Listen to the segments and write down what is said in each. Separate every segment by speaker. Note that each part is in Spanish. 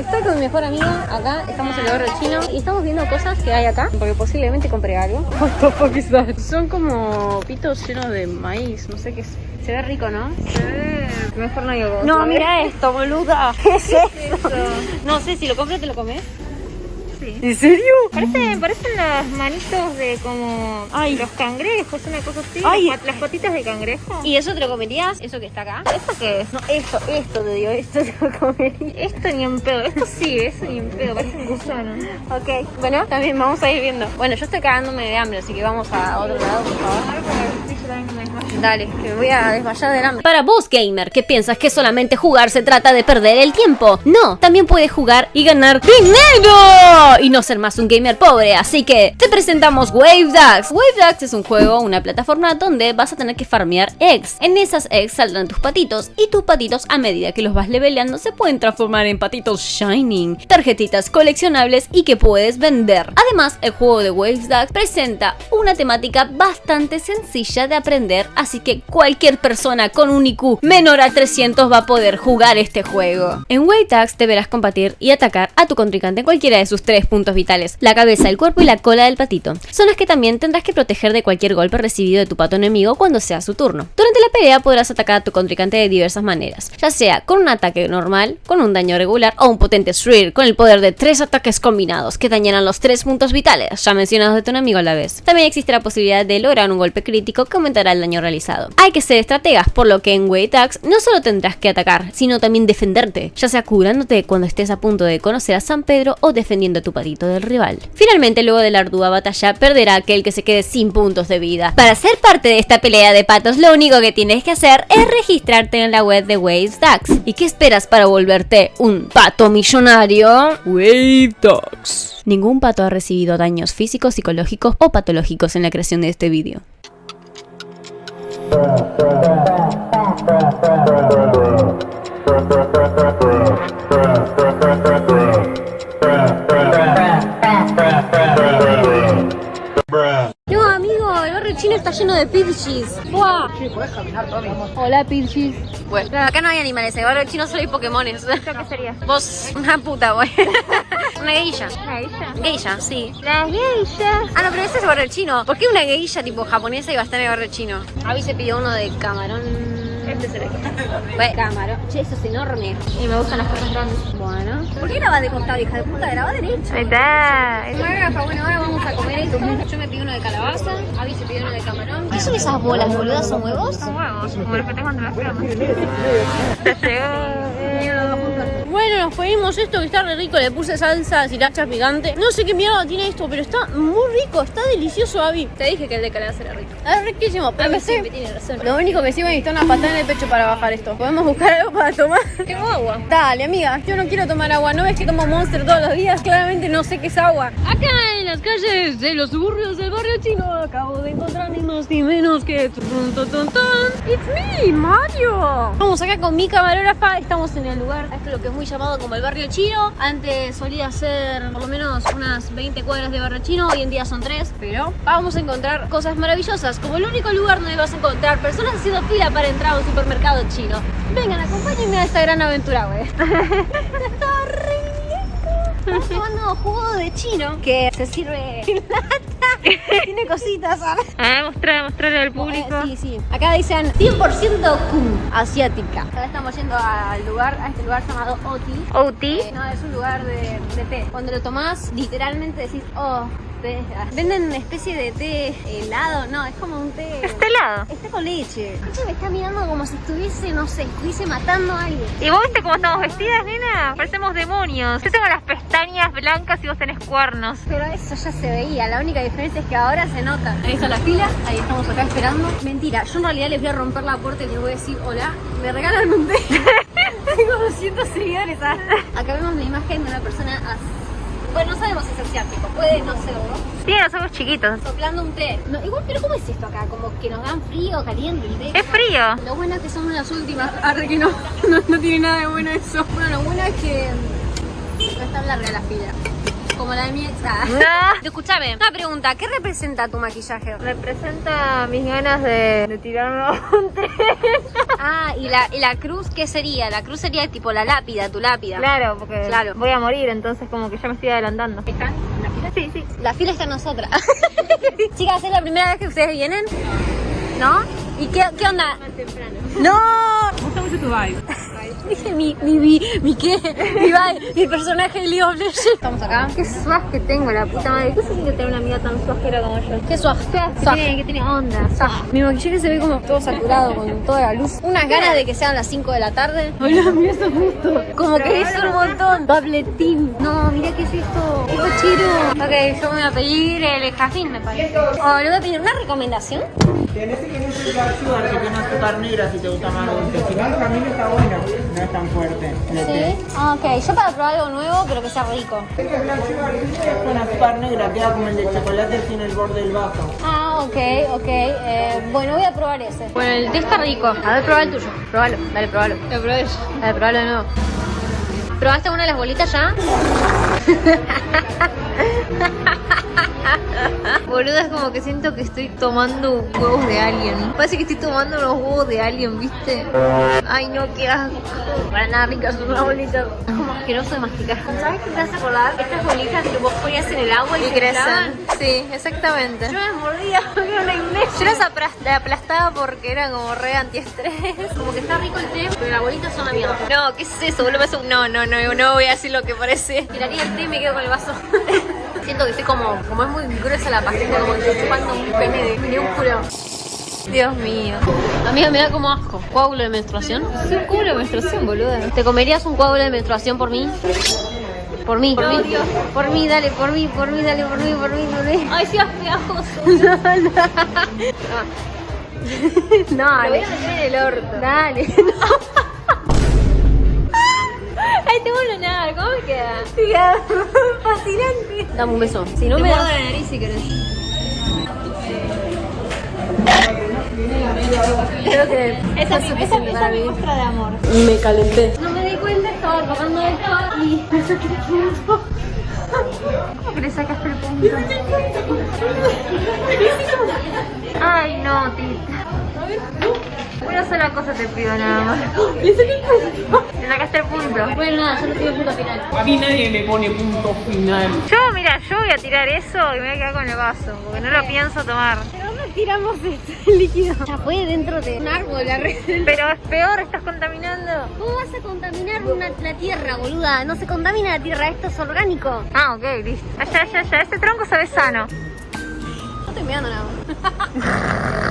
Speaker 1: Estoy con mi mejor amiga acá, estamos en el barrio chino y estamos viendo cosas que hay acá, porque posiblemente compré algo. Son como pitos llenos de maíz, no sé qué es. Se ve rico, ¿no? Se ve... Mejor no digo No, mira esto, boluda. ¿Qué es esto? No sé, si lo compras te lo comes. ¿En serio? Parecen, parecen las manitos de como Ay. los cangrejos, una cosa así. Ay. Las, las patitas de cangrejo. ¿Y eso te lo comerías? ¿Eso que está acá? ¿Esto qué es? No, esto, esto te digo, esto te lo comería. Esto ni en pedo, esto sí, eso ni en pedo, parece un gusano. Ok, bueno, también vamos a ir viendo. Bueno, yo estoy cagándome de hambre, así que vamos a otro lado, por favor. Dale, que me voy a desmayar del hambre.
Speaker 2: Para vos, gamer, que piensas que solamente jugar se trata de perder el tiempo. No, también puedes jugar y ganar dinero y no ser más un gamer pobre. Así que te presentamos Wave Ducks. Wave Ducks es un juego, una plataforma donde vas a tener que farmear eggs. En esas eggs saldrán tus patitos y tus patitos a medida que los vas leveleando se pueden transformar en patitos shining, tarjetitas coleccionables y que puedes vender. Además, el juego de Wave Ducks presenta una temática bastante sencilla de aprender, así que cualquier persona con un IQ menor a 300 va a poder jugar este juego. En Wave Ducks deberás combatir y atacar a tu contrincante en cualquiera de sus tres puntos vitales, la cabeza, el cuerpo y la cola del patito. Son las que también tendrás que proteger de cualquier golpe recibido de tu pato enemigo cuando sea su turno. Durante la pelea podrás atacar a tu contrincante de diversas maneras, ya sea con un ataque normal, con un daño regular o un potente Shriek con el poder de tres ataques combinados que dañarán los tres puntos vitales, ya mencionados de tu enemigo a la vez. También existe la posibilidad de lograr un golpe crítico que aumentará el daño realizado. Hay que ser estrategas, por lo que en Way no solo tendrás que atacar, sino también defenderte, ya sea curándote cuando estés a punto de conocer a San Pedro o defendiendo a tu patito del rival. Finalmente, luego de la ardua batalla, perderá aquel que se quede sin puntos de vida. Para ser parte de esta pelea de patos, lo único que tienes que hacer es registrarte en la web de Wave Ducks. ¿Y qué esperas para volverte un pato millonario? Wave Ducks. Ningún pato ha recibido daños físicos, psicológicos o patológicos en la creación de este vídeo.
Speaker 1: lleno de pidgeys. ¡Buah! Hola, pidgeys. Bueno, acá no hay animales, en el barrio chino solo hay pokémones.
Speaker 3: ¿Qué sería?
Speaker 1: Vos, una puta, güey. Una geisha.
Speaker 3: ¿Una geisha?
Speaker 1: Geisha, sí.
Speaker 3: La geisha.
Speaker 1: Ah, no, pero ese es el barrio chino. ¿Por qué una geisha tipo japonesa iba a estar en el barrio chino? Avi se pidió uno de camarón.
Speaker 3: El
Speaker 1: Bueno, camarón. Che, eso es enorme.
Speaker 3: Y me gustan las cosas grandes.
Speaker 1: Bueno. ¿Por qué grabas de costado, hija de puta? Grabá derecho.
Speaker 3: Ahí está.
Speaker 1: Bueno, ahora vamos a comer esto. Yo me pido uno de calabaza, Avi se pidió uno de camarón. ¿Qué son esas bolas, boludas? ¿Son huevos?
Speaker 3: Son huevos, como los que tengo entre las piernas.
Speaker 1: Te Bueno, nos pedimos esto que está re rico, le puse salsa sriracha picante. No sé qué mierda tiene esto, pero está muy rico, está delicioso, Avi. Te dije que el de calabaza era rico. Es riquísimo, pero
Speaker 3: Avi
Speaker 1: sí, tiene razón. Lo único que sí me necesita una patada en el pecho para bajar esto. ¿Podemos buscar algo para tomar?
Speaker 3: Tengo agua.
Speaker 1: Dale, amiga, yo no quiero tomar agua. ¿No ves que tomo Monster todos los días? Claramente no sé qué es agua. Acá las calles de los suburbios del barrio chino acabo de encontrar ni más ni menos que... It's me, Mario. Vamos acá con mi camarógrafa. Estamos en el lugar, esto es lo que es muy llamado como el barrio chino. Antes solía ser por lo menos unas 20 cuadras de barrio chino. Hoy en día son 3. Pero vamos a encontrar cosas maravillosas. Como el único lugar donde vas a encontrar personas haciendo fila para entrar a un supermercado chino. Vengan, acompáñenme a esta gran aventura, güey. Estamos tomando jugo de chino que se sirve en lata. Tiene cositas, ¿sabes?
Speaker 3: A mostrar, mostrar al público.
Speaker 1: Eh, sí, sí. Acá dicen 100% Kun, asiática. Ahora estamos yendo al lugar, a este lugar llamado Oti.
Speaker 3: OT.
Speaker 1: Eh, no, es un lugar de, de té. Cuando lo tomás, literalmente decís, oh, té. Ah, Venden una especie de té helado. No, es como un té.
Speaker 3: Está helado.
Speaker 1: Está con leche. Me está mirando como si estuviese, no sé, estuviese matando a alguien.
Speaker 3: ¿Y vos viste cómo estamos vestidas, nena? Parecemos demonios. Yo tengo las pestañas blancas y vos tenés cuernos.
Speaker 1: Pero eso ya se veía, la única diferencia es que ahora se nota. Ahí está la fila, ahí estamos acá esperando. Mentira, yo en realidad les voy a romper la puerta y les voy a decir, hola, me regalan un té. Tengo 200 seguidores. ah. Acá vemos la imagen de una persona así. Bueno, no sabemos si es asiático, puede no serlo.
Speaker 3: Tiene los ojos chiquitos.
Speaker 1: Soplando un té. No, igual, pero ¿cómo es esto acá? Como que nos dan frío, caliente el té.
Speaker 3: Es frío.
Speaker 1: Lo bueno es que son las últimas. Arre que no, no, no tiene nada de bueno eso. Bueno, lo bueno es que mm, no es tan larga la fila. Como la de mi ex. Ah.
Speaker 3: No.
Speaker 1: Escúchame, una pregunta, ¿qué representa tu maquillaje?
Speaker 3: Representa mis ganas de, de tirarme a un tren.
Speaker 1: Ah, ¿y la, ¿y la cruz qué sería? La cruz sería tipo la lápida, tu lápida.
Speaker 3: Claro, porque
Speaker 1: Claro.
Speaker 3: voy a morir, entonces como que ya me estoy adelantando.
Speaker 1: ¿Están en la fila?
Speaker 3: Sí, sí.
Speaker 1: La fila está en nosotras. Chicas, ¿es la primera vez que ustedes vienen? ¿No? ¿Y qué, qué onda? ¡No!
Speaker 3: Me gusta mucho tu vibe.
Speaker 1: Dije mi, mi, mi, mi qué, mi, vibe, mi personaje de League of Legends. Estamos acá.
Speaker 3: Qué suaz que tengo, la puta madre. ¿Qué se siente tener una amiga tan suajera como yo?
Speaker 1: Qué suave.
Speaker 3: Que
Speaker 1: Suave.
Speaker 3: tiene, que tiene onda. suaj.
Speaker 1: Mi maquillaje se ve como todo saturado con toda la luz. Unas ganas de que sean las 5 de la tarde.
Speaker 3: Hola, mira eso justo.
Speaker 1: Como que es un montón. Tabletín. No, mira qué es esto. Qué cochero. Ok, yo me voy a pedir el jazmín, me parece. Oh, le voy a pedir una recomendación.
Speaker 4: Tenés que el Dark Sugar que tiene azúcar negra si te gusta más dulce. Si no, el camino está bueno, no es tan fuerte.
Speaker 1: Sí. Ah, ok, yo para probar algo nuevo, pero que sea rico.
Speaker 4: Este es es con azúcar negra, queda como el de chocolate sin el borde del vaso.
Speaker 1: Ah, ok, ok. Eh, bueno, voy a probar ese.
Speaker 3: Bueno, el té está rico. A ver, prueba el tuyo. Pruébalo. Dale, pruébalo.
Speaker 1: Lo probé yo.
Speaker 3: Dale, pruébalo de nuevo.
Speaker 1: ¿Probaste una de las bolitas ya?
Speaker 3: Boluda, es como que siento que estoy tomando huevos de alien. Parece que estoy tomando unos huevos de alien, ¿viste? Ay, no, qué asco. Para nada ricas son las bolitas. Es como asqueroso de masticar.
Speaker 1: ¿Sabes qué te hace acordar? Estas bolitas que vos ponías en el agua y,
Speaker 3: Y crecen. Sí, exactamente.
Speaker 1: Yo las mordía porque era una iglesia.
Speaker 3: Yo las aplastaba porque eran como re antiestrés.
Speaker 1: Como que está rico el té, pero las bolitas son la mierda.
Speaker 3: No, ¿qué es eso? Boludo, No, no, no, no voy a decir lo que parece.
Speaker 1: Tiraría el té y me quedo con el vaso. Siento que estoy como, como es muy gruesa la pastita, como que estoy chupando un pene de, de un culo.
Speaker 3: Dios mío.
Speaker 1: Amiga, me da como asco. ¿Coágulo de menstruación?
Speaker 3: Es un culo de menstruación, boluda.
Speaker 1: ¿Te comerías un coágulo de menstruación por mí? Por mí, por mí. Por mí, dale, por mí, por mí, dale, por mí, por mí, por mí.
Speaker 3: Ay, sí, es pegajoso.
Speaker 1: No,
Speaker 3: Lo voy a meter en el orto.
Speaker 1: Dale.
Speaker 3: Ay, te vuelvo a nada. ¿Cómo me queda?
Speaker 1: Fascinante. Dame un beso. Si no
Speaker 3: Te
Speaker 1: me das...
Speaker 3: la nariz si querés.
Speaker 1: Creo que
Speaker 3: Esa,
Speaker 1: es
Speaker 3: esa, esa mi muestra de amor.
Speaker 1: Me calenté. No me di cuenta, estaba tocando esto y me saqué el punto.
Speaker 3: ¿Cómo le sacaste el punto? Ay, no, tita. Una sola cosa te pido nada más.
Speaker 1: Saqué el punto.
Speaker 3: Le sacaste el punto.
Speaker 1: Bueno, nada, yo le pido punto final.
Speaker 4: A mí nadie le pone punto final.
Speaker 3: Yo, mira, yo voy a tirar eso y me voy a quedar con el vaso, porque no lo pienso tomar.
Speaker 1: ¿Pero dónde tiramos este líquido? Ya fue dentro de un árbol la red.
Speaker 3: Pero es peor, estás contaminando.
Speaker 1: ¿Cómo vas a contaminar una, la tierra, boluda? No se contamina la tierra, esto es orgánico.
Speaker 3: Ah, ok, listo. Allá, allá, allá. Ese tronco sabe sano.
Speaker 1: No estoy mirando nada más.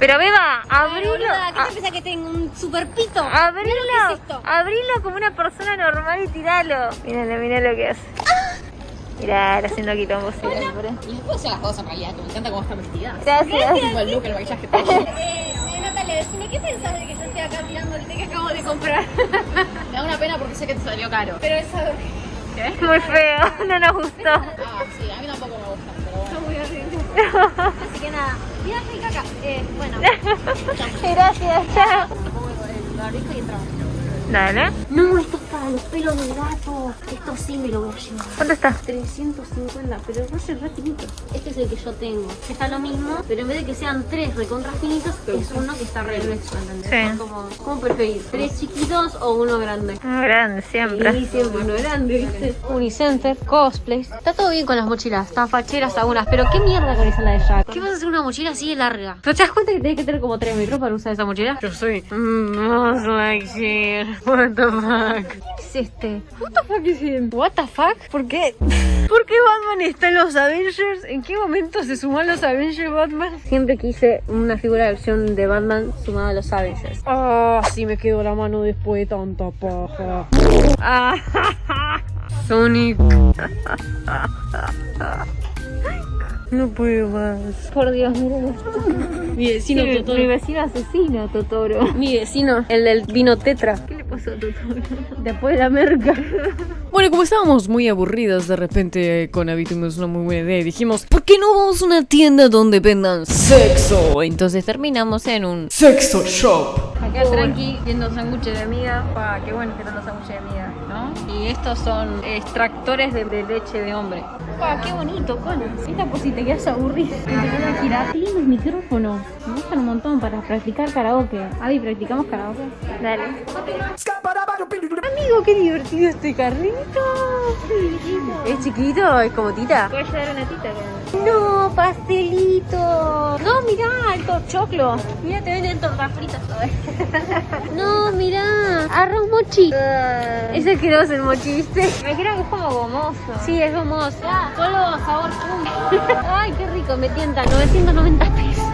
Speaker 3: Pero Beba, abrilo.
Speaker 1: Boluda, ¿qué
Speaker 3: a-
Speaker 1: te pensás que tengo un super pito?
Speaker 3: Abrilo,
Speaker 1: Mirá lo que es esto.
Speaker 3: abrilo como una persona normal y tiralo. Míralo, mira lo que hace. Mirá, haciendo quilombo siempre.
Speaker 5: Y después hacer las cosas en realidad, que me encanta cómo está vestida.
Speaker 3: Gracias.
Speaker 5: Tipo el look, el maquillaje, todo.
Speaker 1: Eh, eh, Natalia, decime, ¿qué pensás de que yo esté acá tirando el té que acabo de comprar?
Speaker 5: Me da una pena porque sé que te salió caro.
Speaker 1: Pero es algo
Speaker 3: Muy feo, no nos gustó.
Speaker 5: Ah, sí, a mí tampoco me gusta, pero bueno.
Speaker 1: muy horrible. Así que nada, mira, soy caca. Eh, bueno.
Speaker 3: Gracias, chao.
Speaker 5: Pongo el barbijo y entramos.
Speaker 3: Dale.
Speaker 1: No, esto es los pelos del gato. Esto sí me lo voy a llevar.
Speaker 3: ¿Cuánto está?
Speaker 1: 350, pero Roger re finito. Este es el que yo tengo. Está lo mismo, pero en vez de que sean tres recontra finitos, es uno que está re grueso, ¿entendés?
Speaker 3: Sí.
Speaker 1: Es Como, ¿Cómo preferís? ¿Tres chiquitos o uno grande?
Speaker 3: Muy grande, siempre.
Speaker 1: Sí, siempre uno grande, ¿viste? Unicenter, cosplays. Está todo bien con las mochilas, están facheras algunas, pero ¿qué mierda con esa la de Jack? ¿Qué vas a hacer una mochila así de larga? ¿Pero te das cuenta que tenés que tener como 3 metros para usar esa mochila? Yo soy most like shit. What the fuck? ¿Qué es este? What the fuck is him? What the fuck? ¿Por qué? ¿Por qué Batman está en los Avengers? ¿En qué momento se sumó a los Avengers Batman? Siempre quise una figura de versión de Batman sumada a los Avengers. Ah, sí me quedó la mano después de tanta paja. Ah, Sonic. No puedo más. Por Dios, miren esto. Mi vecino
Speaker 3: Mi,
Speaker 1: Totoro.
Speaker 3: mi vecino asesino, Totoro.
Speaker 1: Mi vecino, el del vino tetra.
Speaker 3: ¿Qué le pasó a Totoro?
Speaker 1: Después de la merca.
Speaker 2: Bueno, como estábamos muy aburridas, de repente con Abby tuvimos una muy buena idea y dijimos, ¿por qué no vamos a una tienda donde vendan sexo? Entonces terminamos en un sexo shop.
Speaker 1: Acá tranqui, viendo sándwiches de miga. Pa, qué bueno que están los sándwiches de miga, ¿no? Y estos son extractores de, de leche de hombre. Pa, qué bonito, coño. Esta por si te quedas aburrido. Empezar a girar. Qué lindos micrófonos. Me gustan un montón para practicar karaoke. Avi, ¿practicamos karaoke? Dale. Amigo, qué divertido este carrito. ¿Es chiquito? ¿Es como tita? Puede llevar una tita. No, pastelito. No, mirá, el top choclo. Mira, te venden tortas fritas. No, mirá, arroz mochi. Es asqueroso el mochi, ¿viste? Me creo que es como gomoso. Sí, es gomoso. solo sabor pum. Ay, qué rico, me tienta. 990 pesos.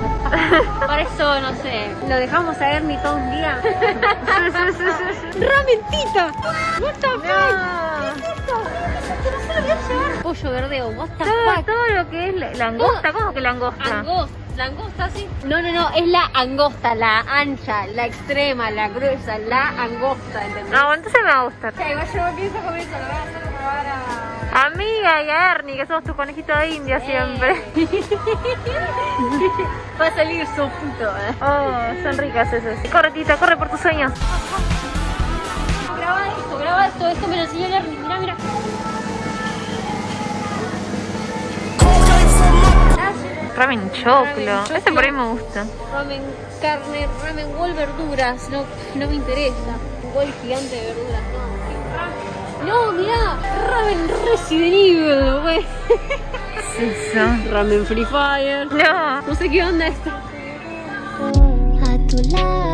Speaker 1: Por eso, no sé, lo dejamos a Ernie todo un día. ¡Ramentita! What the fuck? ¿Qué es esto? Que no se lo voy a llevar. Pollo verdeo, what the fuck?
Speaker 3: Todo lo que es la- langosta, ¿cómo que langosta?
Speaker 1: Angosta, langosta, sí. No, no, no, es la angosta, la ancha, la extrema, la gruesa, la angosta, ¿entendés?
Speaker 3: No, entonces me va a gustar.
Speaker 1: Ya, igual yo pienso comer eso, lo voy a hacer probar a...
Speaker 3: Amiga y a Ernie, que somos tu conejito de India siempre.
Speaker 1: Va a salir sopito, eh.
Speaker 3: Oh, son ricas esas. Corre, Tita, corre por tus sueños.
Speaker 1: Graba esto, graba esto, esto me lo enseñó Ernie, mira, mira.
Speaker 3: Ramen choclo. Ese por ahí me gusta.
Speaker 1: Ramen carne, ramen wall verduras, no, no me interesa. Un wall gigante de verduras, no. No, mirá, ramen Resident Evil, güey.
Speaker 3: ¿Qué es eso?
Speaker 1: Ramen Free Fire.
Speaker 3: No.
Speaker 1: No sé qué onda esto.
Speaker 6: A tu lado